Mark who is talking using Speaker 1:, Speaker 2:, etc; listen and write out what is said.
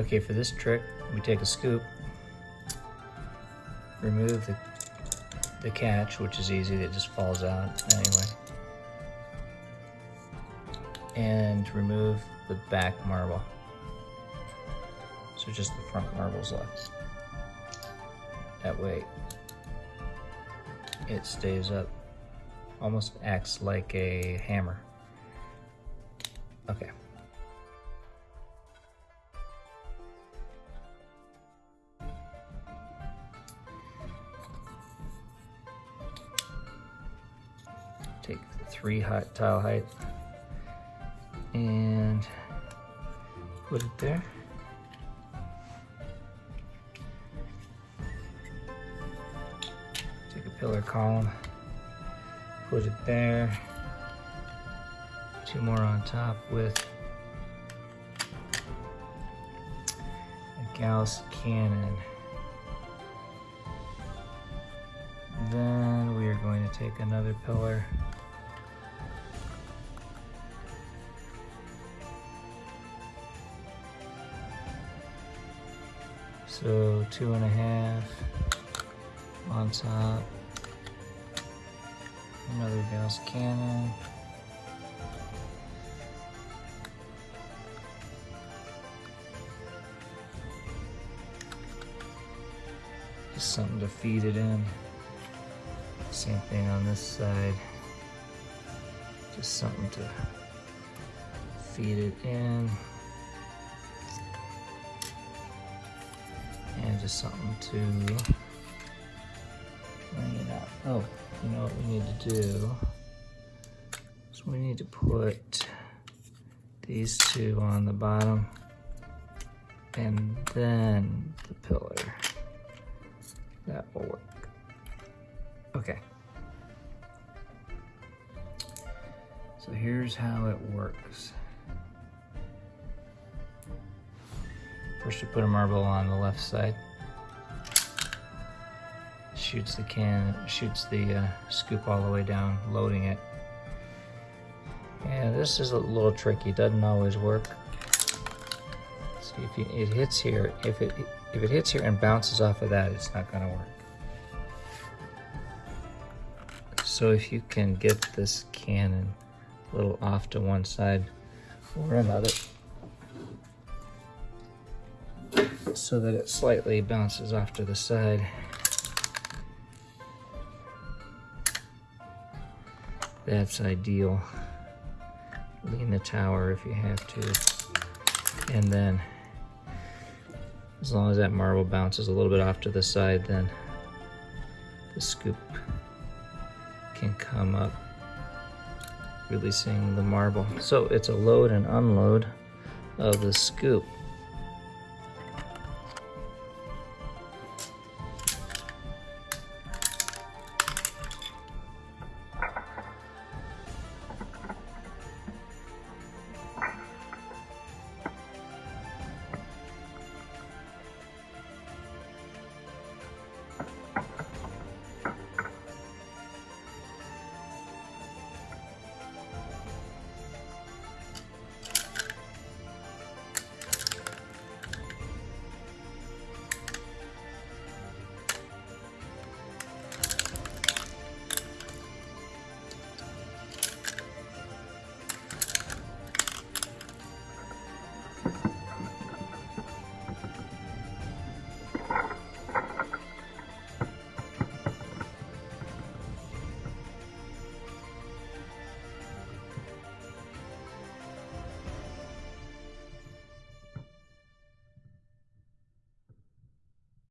Speaker 1: Okay, for this trick, we take a scoop, remove the, the catch, which is easy, it just falls out anyway. And remove the back marble. So just the front marble's left. That way it stays up. Almost acts like a hammer. Okay. Three hot tile height and put it there. Take a pillar column, put it there. Two more on top with a Gauss cannon. Then we are going to take another pillar So two and a half on top. Another Gauss cannon. Just something to feed it in. Same thing on this side. Just something to feed it in. Just something to bring it out. Oh, you know what we need to do? So we need to put these two on the bottom and then the pillar. That will work. Okay. So here's how it works. First you put a marble on the left side. Shoots the can, shoots the uh, scoop all the way down, loading it. Yeah, this is a little tricky, doesn't always work. See if you, it hits here, if it if it hits here and bounces off of that, it's not gonna work. So if you can get this cannon a little off to one side or another, so that it slightly bounces off to the side. That's ideal. Lean the tower if you have to. And then, as long as that marble bounces a little bit off to the side, then the scoop can come up, releasing the marble. So it's a load and unload of the scoop.